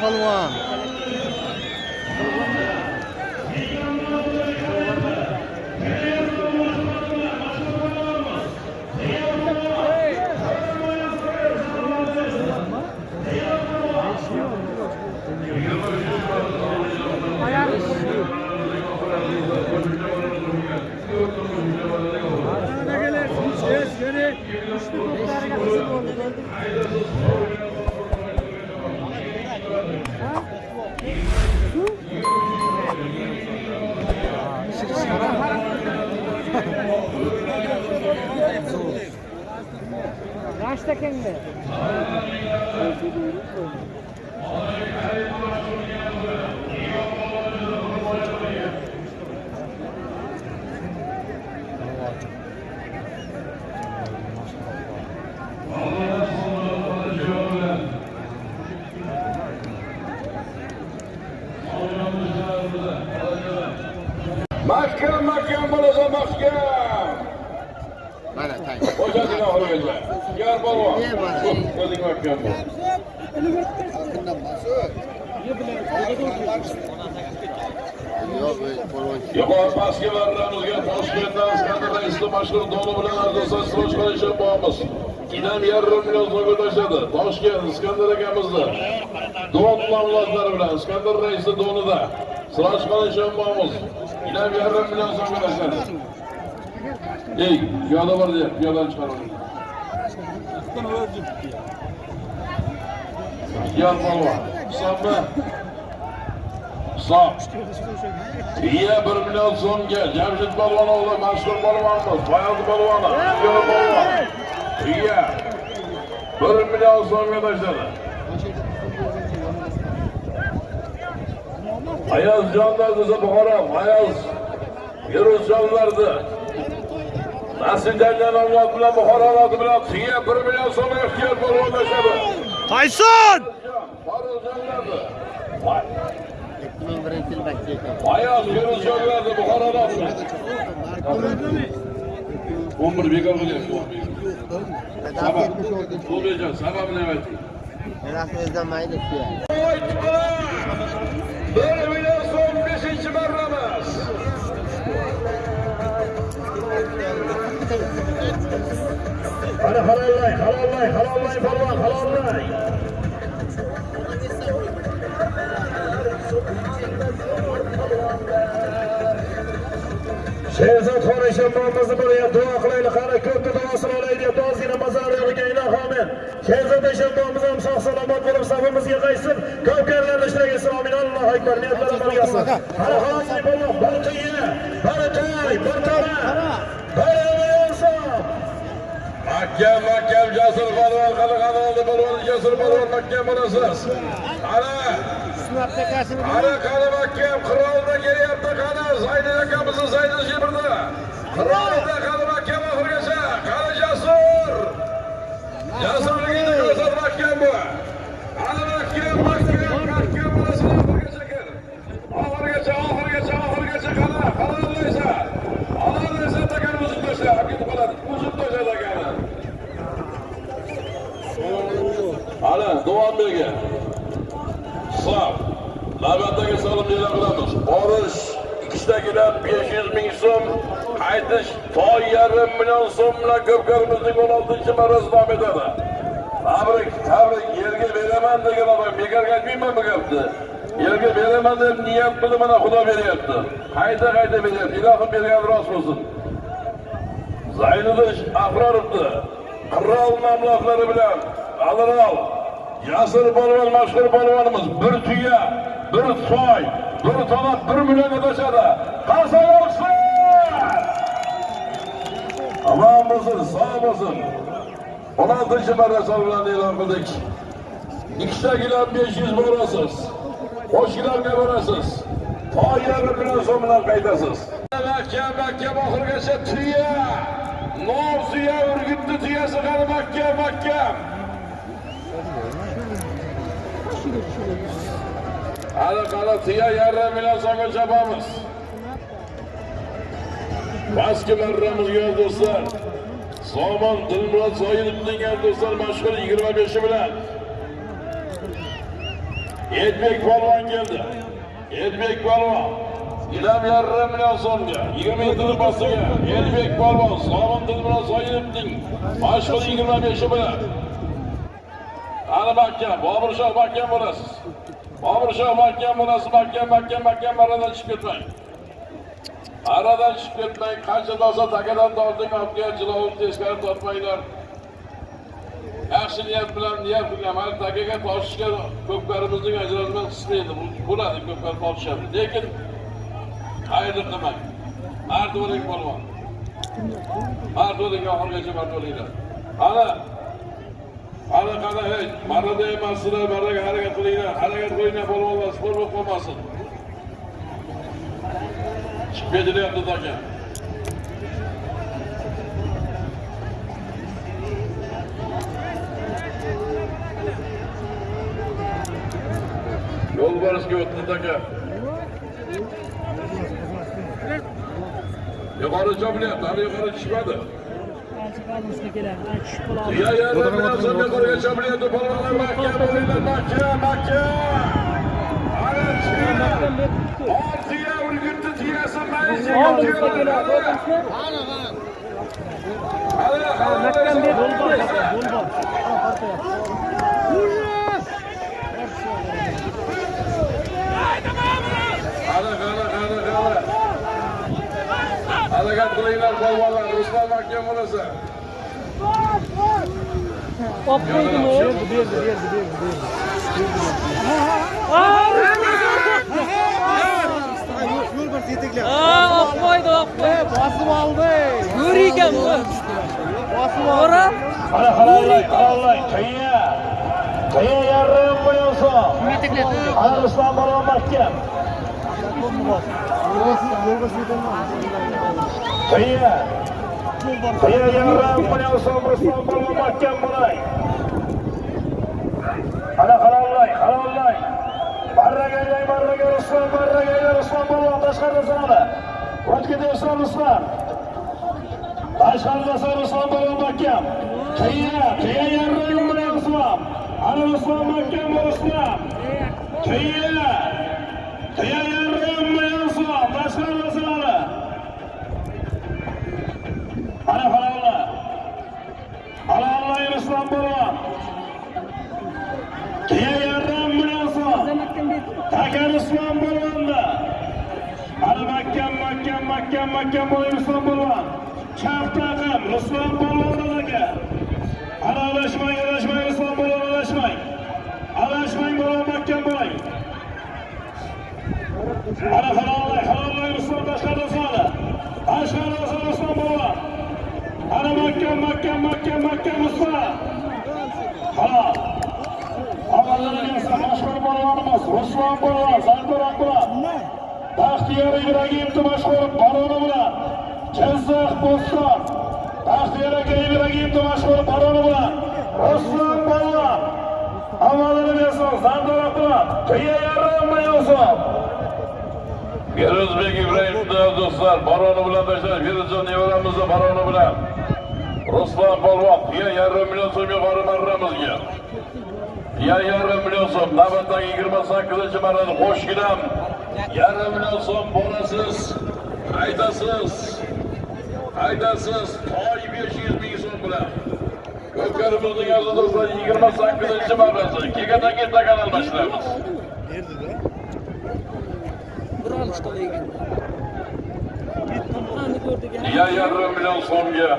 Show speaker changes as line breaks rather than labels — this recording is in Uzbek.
pehlivan. Gelir,
gelir. Üstü bunlar arasında oldu. Kendine?
Mahkam mahkam bo'lasa mahkam.
mana tang
Oxirigacha. Yar polvon. O'zing mahkam bo'l. Yuqori pastga barramizga Toshkentdan Iskandar Raisli mashhur doni bilan arzon siroj qilishib boramiz. Inam yarim million so'mga tashladi. Toshkent Iskandar akamizni duo munosabatlari bilan Iskandar Raisli donida siroj qilishib boramiz. Inam yarim million so'mga tashladi. Ey, piyada var diye, piyadan çıkaralım. Aslan öldü. Yar Balva, Samba. Sağ. İyi bölümden son gel. Cemşit Balvanoğlu, Mansur Balvan'ımız, Bayazı Balvan'a, Yar Balva. İyi. Bölümden son arkadaşlar. Ayaz canlardı Zabuharam, Ayaz Yunus canlardı. Nasinjangan avlod bilan Buxoro avlodi bilan qiya 1 million so'm ehtiyot bo'lib o'ynashadi.
Qayson!
Oyoq yurish yo'lladi Buxoroda. 11 bekor qilyapti. Sabab. Qo'lbejon sababini ayting.
Rahmizdan mayli
1 million so'm 5-marra Qani halollay, halollay, halollay polvon, halollay. Sherzod Xonishonbomizni bo'lyapti, duo qilaylik. Qani ko'pni duosini olaylik deb dozina mazarlariga ilohomil. Sherzod Eshonbomiz ham sog' salomat bo'lib safimizga qaytsin. Kavkarlar ishlagan islomina Allohu akbar. Niyatlari bo'lsin. Hali-hali bo'lmoq Mahkam, mahkam, jasur polvon, qani qani oldi polvon, jasur polvon, mahkam bo'lasiz.
Sınavda kaçını
Qani mahkam qirolda kelyapti qani Zaynul akamizni Zaynul Shibirda. Qirolda qani mahkam oxirigacha. Qani jasur. Jasurligini ko'rsat mahkam bu. Qani mahkam mahkam mahkam bo'lasin oxirigacha kir. Oxirigacha oxirigacha oxirigacha qani qani o'ylaysa. Olaysa takan uzib tashla. Akib qoladi. Uzib tashladi akani. Hali davom bergan. Hisob. Navbatdagi so'lim e'lon qilamiz. Borish ikkitagilar 500 ming so'm, qaytish to yarim million so'm bilan ko'pkarimizning 16 marrasi davom etadi. Tabrik, tabrik yerga beraman degan odam bekorga aytmayman bu gapni. Yerga beraman deb niyat qilib mana Xudo beryapti. Qayta qayta beryapti. Ilohim bergani rost bo'lsin. Zayniddin ahrorovni qirol mablag'lari bilan Alirol Yasir polvon mashhur polvonimiz bir tuya, bir soy, bir tona 1 millionga tashadi. Qarsa olsin! Omon bo'lsin, sog' bo'lsin. 16 marra bilan e'lon qildik. Ikkitagilar 500 borasiz. Qo'shgilarga borasiz. To yarim million so'm bilan qaytasiz. Mahkam, mahkam oxirigacha tuya. Nov tuya urgutni tuyasi qani mahkam, mahkam. Hali qani tuya yarim million so'mga chopamiz. Pastki marramizga do'stlar. Somon Dilmurod Zoirovning ham do'stlar mashhur 25 bilan Elbek polvon keldi. Elbek polvon. Ilam yarim million so'mga, 20 yil bosiga Elbek polvon Sobin Dilmurod Soyinovning mashhur 25 bilan. Ana mahkam, Bobur Shoh mahkam bo'lasiz. Bobur Shoh mahkam bo'lasiz, mahkam, mahkam, mahkam aradan chiqib ketmang. Aradan chiqib ketmang, qancha dosa takadan torting, olib jilovni teskari tortmanglar. yaxshi niyat bilan niyat qilgan mana takaga tortishga ko'pkarimizning ajralmas qismi edi Bu bo'ladi ko'pkar tortishyapti lekin xayrli qilmang mard bo'ling polvon mard bo'ling oxirigacha mard bo'linglar ana ana qana hech marrada emassizlar marraga harakat qilinglar harakat qilinglar polvonlar sport bo'lib qolmasin chiqib ketilyapti taka yo'lbarsga o'tdi taka yuqori chopilyapti hali yuqori tushmadi tuya yarim bilan so'ng yuqoriga chopilyapti polvonlar mahkam bo'linglar mahkam mahkam
Harakat kılıyla kolmalar,
Ruslar mahkem burası. Hop koydum o. Bir, bir, bir, bir,
bir. Aa! Berdi.
Aa, olib qo'ydi, olib qo'ydi.
Bosib oldi.
Yo'r ekan bu.
Bosib oldi.
To'g'ri?
Ana halalay, halalay, qiya. Qiya so'm. Ana Ruslan Balon mahkam. Qiya. Qiya yarim million so'm Ruslan Balon mahkam bo'lay. Ana halalay, halalay. Barraga aylang, barraga Ruslan, barraga aylang Ruslan Balon tashqarida sanadi. O'tkida Ruslan Ruslan. Tashqarida san Ruslan Balon mahkam. Qiya, qiya yarim million Ruslan Ana Ruslan mahkam Ruslan. Qiya. Qiya yarim million so'm. Tashqarida sanadi. Ana halalay. Halalay Ruslan Balon. Qiya yarim million so'm. Takar Islom bo'lganda. Hali mahkam, mahkam, mahkam, mahkam bo'ling Islom bo'lgan. Chap taqim Islom bo'lgan aka. Aralashmang, aralashmang Islom bo'lgan, aralashmang. Aralashmang bo'lgan mahkam bo'ling. Ana halolay, halolay Islom tashqarida soli. Tashqarida soli Islom bo'lgan. Ana mahkam, mahkam, mahkam, mahkam Islom. Halol. Avvallarga esa mashhur polvonimiz Ruslan polvon Sardor Akbulat. Baxtiyor Ibragimov mashhur baroni bilan Jizzax Bo'ston. Baxtiyor aka Ibragimov mashhur baroni bilan Ruslan polvon. Avvallarga esa Sardor Akbulat. Qiya yarim million so'm.
Feruzbek Ibrohimov do'stlar, baroni bilan tashlab, Feruzjon nevaramizni baroni bilan. Ruslan polvon, tuya yarim million so'm yuqori marramizga. Ya yarim million so'm, navbatdagi 28 marrani qo'shginam. Yarim million so'm bo'lasiz. Aytasiz. Aytasiz, toy 500 ming so'm bilan. Ko'pkarimizning aziz do'stlar 28 marrasi. Kekataki takan almashtiramiz.
Bir olishdi ekan.
Ya million so'mga